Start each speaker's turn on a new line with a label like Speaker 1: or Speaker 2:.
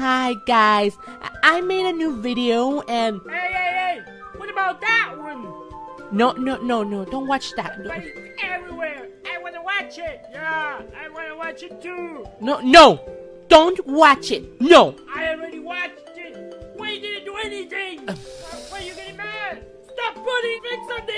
Speaker 1: Hi guys, I, made a new video and
Speaker 2: Hey, hey, hey! What about that one?
Speaker 1: no, no, no, no, don't watch that.
Speaker 2: But it's everywhere. I wanna watch it. Yeah, I wanna watch it too.
Speaker 1: No, no, don't watch it. No.
Speaker 2: I already watched it. Why didn't do anything? Uh, why are you getting mad? Stop putting things on the.